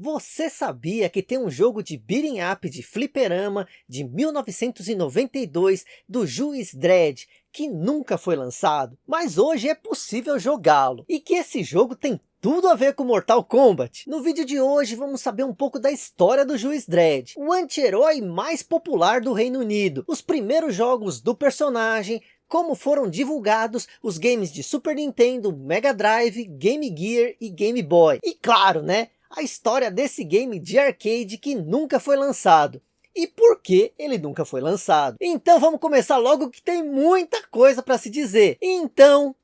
Você sabia que tem um jogo de beating up de fliperama de 1992 do Juiz Dredd que nunca foi lançado, mas hoje é possível jogá-lo e que esse jogo tem tudo a ver com Mortal Kombat. No vídeo de hoje vamos saber um pouco da história do Juiz Dredd, o anti-herói mais popular do Reino Unido, os primeiros jogos do personagem, como foram divulgados os games de Super Nintendo, Mega Drive, Game Gear e Game Boy. E claro, né, a história desse game de arcade que nunca foi lançado. E por que ele nunca foi lançado? Então vamos começar logo que tem muita coisa para se dizer. Então,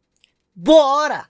bora!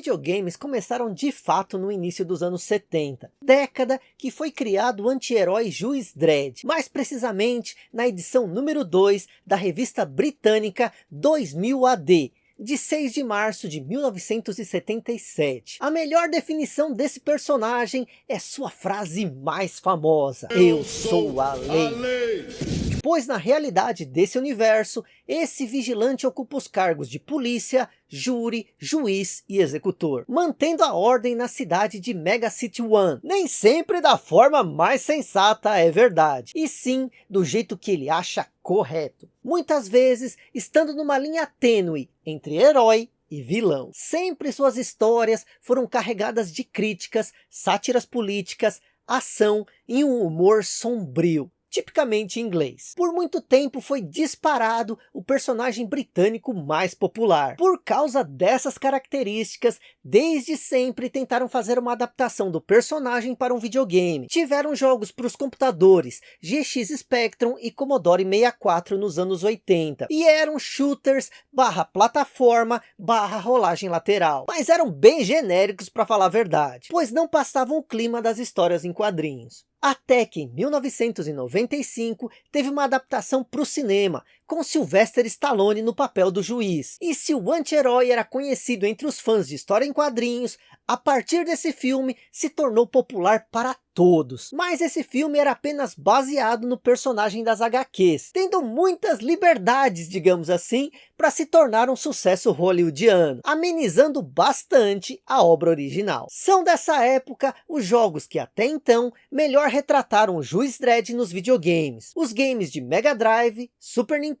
Videogames começaram de fato no início dos anos 70, década que foi criado o anti-herói Juiz Dredd, mais precisamente na edição número 2 da revista britânica 2000 AD, de 6 de março de 1977. A melhor definição desse personagem é sua frase mais famosa, Eu, sou a lei. a lei pois na realidade desse universo, esse vigilante ocupa os cargos de polícia, júri, juiz e executor, mantendo a ordem na cidade de Mega City One. Nem sempre da forma mais sensata é verdade, e sim do jeito que ele acha correto. Muitas vezes estando numa linha tênue entre herói e vilão. Sempre suas histórias foram carregadas de críticas, sátiras políticas, ação e um humor sombrio tipicamente inglês. Por muito tempo foi disparado o personagem britânico mais popular. Por causa dessas características, desde sempre tentaram fazer uma adaptação do personagem para um videogame. Tiveram jogos para os computadores GX Spectrum e Commodore 64 nos anos 80. E eram shooters barra plataforma barra rolagem lateral. Mas eram bem genéricos para falar a verdade, pois não passavam o clima das histórias em quadrinhos. Até que em 1995 teve uma adaptação para o cinema, com Sylvester Stallone no papel do juiz. E se o anti-herói era conhecido entre os fãs de história em quadrinhos, a partir desse filme se tornou popular para todos. Mas esse filme era apenas baseado no personagem das HQs, tendo muitas liberdades, digamos assim, para se tornar um sucesso hollywoodiano, amenizando bastante a obra original. São dessa época os jogos que até então melhor retrataram o Juiz Dredd nos videogames. Os games de Mega Drive, Super Nintendo,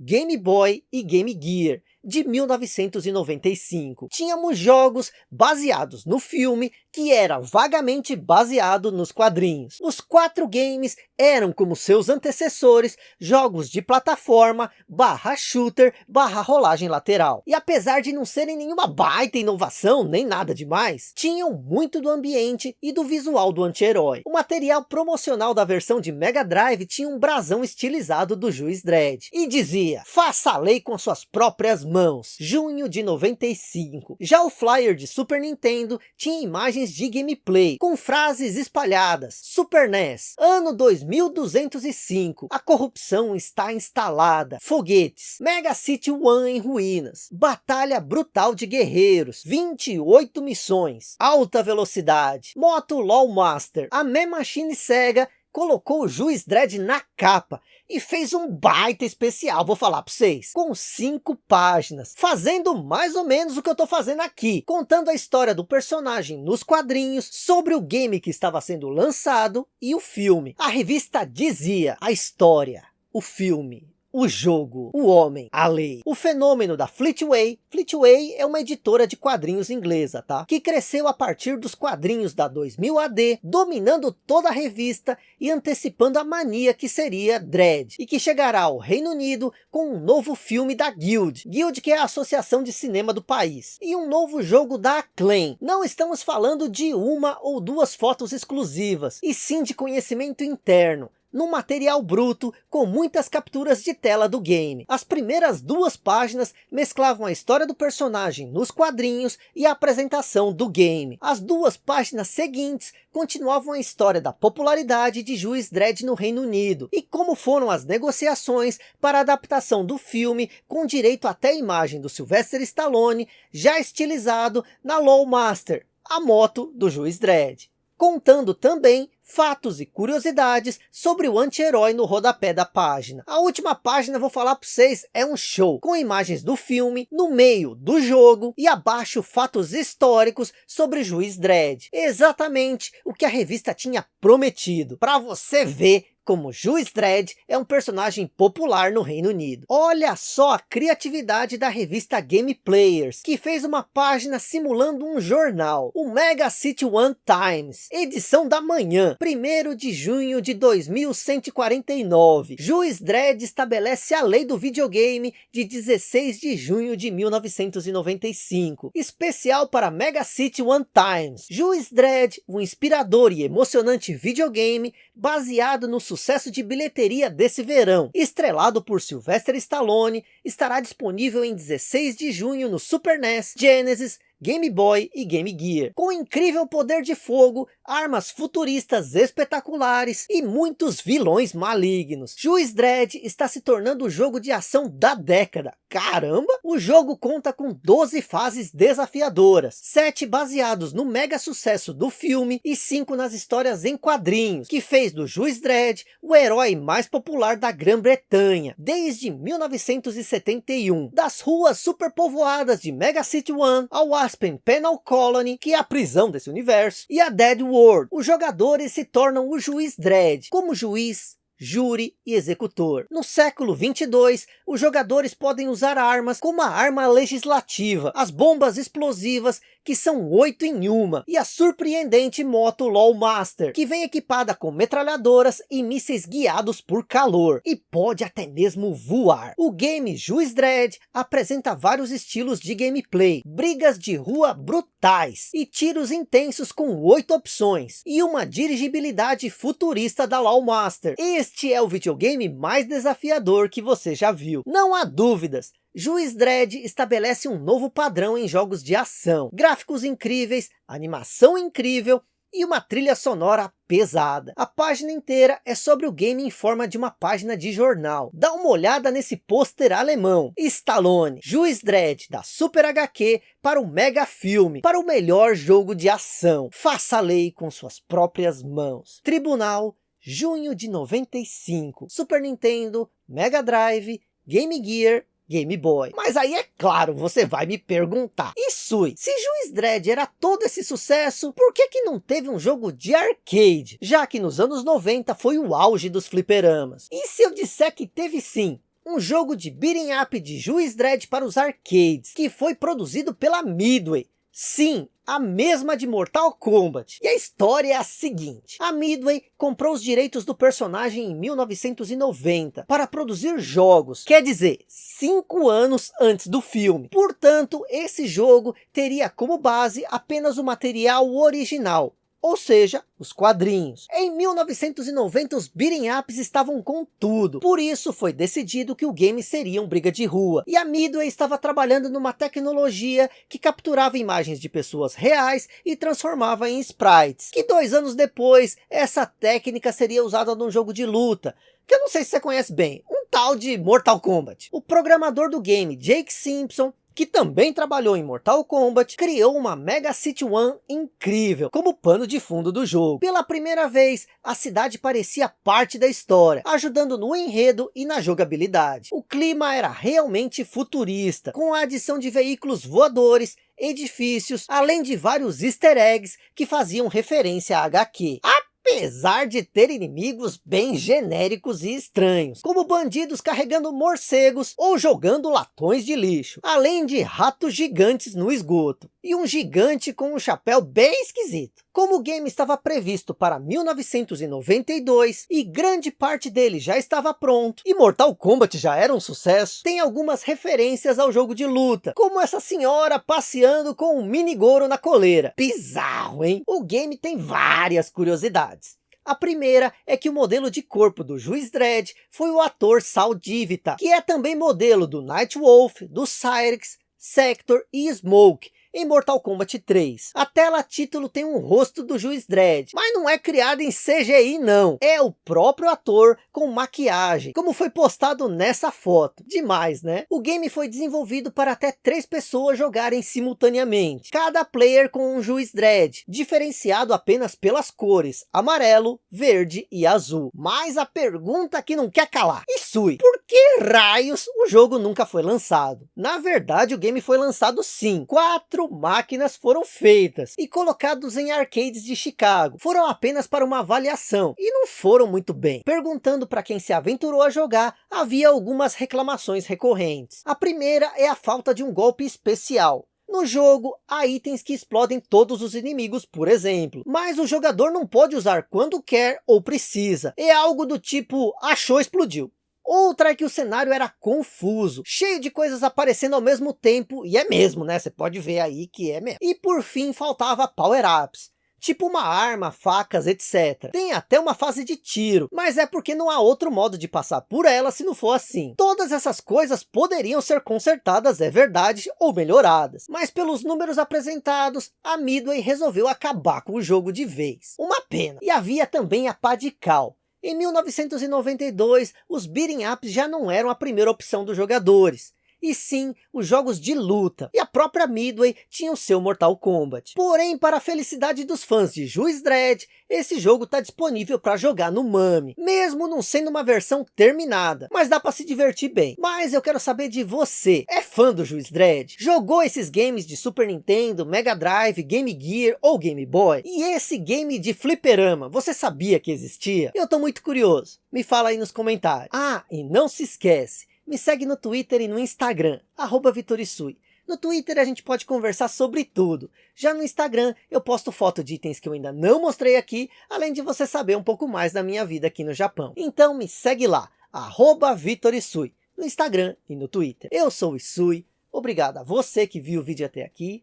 Game Boy e Game Gear, de 1995. Tínhamos jogos baseados no filme, que era vagamente baseado nos quadrinhos. Os quatro games eram, como seus antecessores, jogos de plataforma, barra shooter, barra rolagem lateral. E apesar de não serem nenhuma baita inovação, nem nada demais, tinham muito do ambiente e do visual do anti-herói. O material promocional da versão de Mega Drive tinha um brasão estilizado do Juiz Dredd. E dizia, faça a lei com suas próprias mãos mãos, junho de 95. Já o flyer de Super Nintendo tinha imagens de gameplay, com frases espalhadas. Super NES, ano 2205, a corrupção está instalada. Foguetes, Mega City One em ruínas. Batalha brutal de guerreiros, 28 missões. Alta velocidade, moto LOL Master. A Me Machine Sega colocou o Juiz Dredd na capa e fez um baita especial, vou falar para vocês, com cinco páginas, fazendo mais ou menos o que eu estou fazendo aqui, contando a história do personagem nos quadrinhos, sobre o game que estava sendo lançado e o filme. A revista dizia a história, o filme, o jogo, o homem, a lei. O fenômeno da Fleetway. Fleetway é uma editora de quadrinhos inglesa, tá? Que cresceu a partir dos quadrinhos da 2000 AD, dominando toda a revista e antecipando a mania que seria Dread. E que chegará ao Reino Unido com um novo filme da Guild. Guild que é a associação de cinema do país. E um novo jogo da Acclaim. Não estamos falando de uma ou duas fotos exclusivas, e sim de conhecimento interno num material bruto com muitas capturas de tela do game. As primeiras duas páginas mesclavam a história do personagem nos quadrinhos e a apresentação do game. As duas páginas seguintes continuavam a história da popularidade de Juiz Dredd no Reino Unido e como foram as negociações para a adaptação do filme com direito até a imagem do Sylvester Stallone já estilizado na Lawmaster, a moto do Juiz Dredd contando também fatos e curiosidades sobre o anti-herói no rodapé da página. A última página, vou falar para vocês, é um show, com imagens do filme, no meio do jogo, e abaixo fatos históricos sobre o Juiz Dredd. Exatamente o que a revista tinha prometido, para você ver como Juiz Dredd é um personagem popular no Reino Unido. Olha só a criatividade da revista Game Players, que fez uma página simulando um jornal, o Mega City One Times, edição da manhã, 1 de junho de 2149. Juiz Dredd estabelece a lei do videogame de 16 de junho de 1995, especial para Mega City One Times. Juiz Dredd, um inspirador e emocionante videogame baseado no sucesso de bilheteria desse verão. Estrelado por Sylvester Stallone, estará disponível em 16 de junho no Super NES, Genesis, Game Boy e Game Gear. Com incrível poder de fogo, armas futuristas espetaculares e muitos vilões malignos. Juiz Dredd está se tornando o jogo de ação da década. Caramba! O jogo conta com 12 fases desafiadoras, 7 baseados no mega sucesso do filme e 5 nas histórias em quadrinhos, que fez do Juiz Dredd o herói mais popular da Grã-Bretanha, desde 1971. Das ruas superpovoadas de Mega City One ao Aspen Penal Colony, que é a prisão desse universo, e a Dead World. Os jogadores se tornam o Juiz Dredd, como juiz, júri e executor. No século 22, os jogadores podem usar armas como a arma legislativa, as bombas explosivas, que são oito em uma, e a surpreendente moto Lawmaster, que vem equipada com metralhadoras e mísseis guiados por calor, e pode até mesmo voar. O game Juiz Dredd apresenta vários estilos de gameplay, brigas de rua brutais, e tiros intensos com oito opções, e uma dirigibilidade futurista da Lawmaster. Este é o videogame mais desafiador que você já viu. Não há dúvidas, Juiz Dredd estabelece um novo padrão em jogos de ação. Gráficos incríveis, animação incrível e uma trilha sonora pesada. A página inteira é sobre o game em forma de uma página de jornal. Dá uma olhada nesse pôster alemão. Stallone, Juiz Dredd da Super HQ para o mega filme, para o melhor jogo de ação. Faça a lei com suas próprias mãos. Tribunal, junho de 95. Super Nintendo, Mega Drive, Game Gear Game Boy. Mas aí é claro, você vai me perguntar. E Sui, se Juiz Dredd era todo esse sucesso, por que que não teve um jogo de arcade? Já que nos anos 90 foi o auge dos fliperamas. E se eu disser que teve sim, um jogo de beating up de Juiz Dredd para os arcades, que foi produzido pela Midway, Sim, a mesma de Mortal Kombat. E a história é a seguinte. A Midway comprou os direitos do personagem em 1990 para produzir jogos. Quer dizer, cinco anos antes do filme. Portanto, esse jogo teria como base apenas o material original ou seja, os quadrinhos. Em 1990 os beating ups estavam com tudo, por isso foi decidido que o game seria um briga de rua, e a Midway estava trabalhando numa tecnologia que capturava imagens de pessoas reais e transformava em sprites, que dois anos depois essa técnica seria usada num jogo de luta, que eu não sei se você conhece bem, um tal de Mortal Kombat. O programador do game, Jake Simpson, que também trabalhou em Mortal Kombat, criou uma Mega City One incrível, como pano de fundo do jogo. Pela primeira vez, a cidade parecia parte da história, ajudando no enredo e na jogabilidade. O clima era realmente futurista, com a adição de veículos voadores, edifícios, além de vários easter eggs que faziam referência a HQ. A apesar de ter inimigos bem genéricos e estranhos, como bandidos carregando morcegos ou jogando latões de lixo, além de ratos gigantes no esgoto, e um gigante com um chapéu bem esquisito. Como o game estava previsto para 1992 e grande parte dele já estava pronto, e Mortal Kombat já era um sucesso, tem algumas referências ao jogo de luta, como essa senhora passeando com um mini Goro na coleira. Bizarro, hein? O game tem várias curiosidades. A primeira é que o modelo de corpo do Juiz Dredd foi o ator Sal Divita, que é também modelo do Nightwolf, do Cyrix, Sector e Smoke, em Mortal Kombat 3. A tela título tem um rosto do Juiz Dredd, mas não é criado em CGI não, é o próprio ator com maquiagem, como foi postado nessa foto. Demais, né? O game foi desenvolvido para até três pessoas jogarem simultaneamente, cada player com um Juiz Dredd, diferenciado apenas pelas cores, amarelo, verde e azul. Mas a pergunta que não quer calar, Isui, por que raios o jogo nunca foi lançado? Na verdade o game foi lançado sim, quatro máquinas foram feitas e colocados em arcades de Chicago. Foram apenas para uma avaliação e não foram muito bem. Perguntando para quem se aventurou a jogar, havia algumas reclamações recorrentes. A primeira é a falta de um golpe especial. No jogo, há itens que explodem todos os inimigos, por exemplo. Mas o jogador não pode usar quando quer ou precisa. É algo do tipo, achou, explodiu. Outra é que o cenário era confuso, cheio de coisas aparecendo ao mesmo tempo, e é mesmo, né? Você pode ver aí que é mesmo. E por fim faltava power-ups tipo uma arma, facas, etc. Tem até uma fase de tiro, mas é porque não há outro modo de passar por ela se não for assim. Todas essas coisas poderiam ser consertadas, é verdade, ou melhoradas. Mas pelos números apresentados, a Midway resolveu acabar com o jogo de vez. Uma pena. E havia também a pá de cal. Em 1992, os beating ups já não eram a primeira opção dos jogadores e sim os jogos de luta. E a própria Midway tinha o seu Mortal Kombat. Porém, para a felicidade dos fãs de Juiz Dredd, esse jogo está disponível para jogar no MAME, mesmo não sendo uma versão terminada, mas dá para se divertir bem. Mas eu quero saber de você, é fã do Juiz Dredd? Jogou esses games de Super Nintendo, Mega Drive, Game Gear ou Game Boy? E esse game de fliperama, você sabia que existia? Eu tô muito curioso, me fala aí nos comentários. Ah, e não se esquece, me segue no Twitter e no Instagram, arroba Vitorisui. No Twitter a gente pode conversar sobre tudo. Já no Instagram eu posto foto de itens que eu ainda não mostrei aqui, além de você saber um pouco mais da minha vida aqui no Japão. Então me segue lá, arroba Vitorisui, no Instagram e no Twitter. Eu sou o Isui, obrigado a você que viu o vídeo até aqui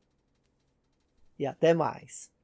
e até mais.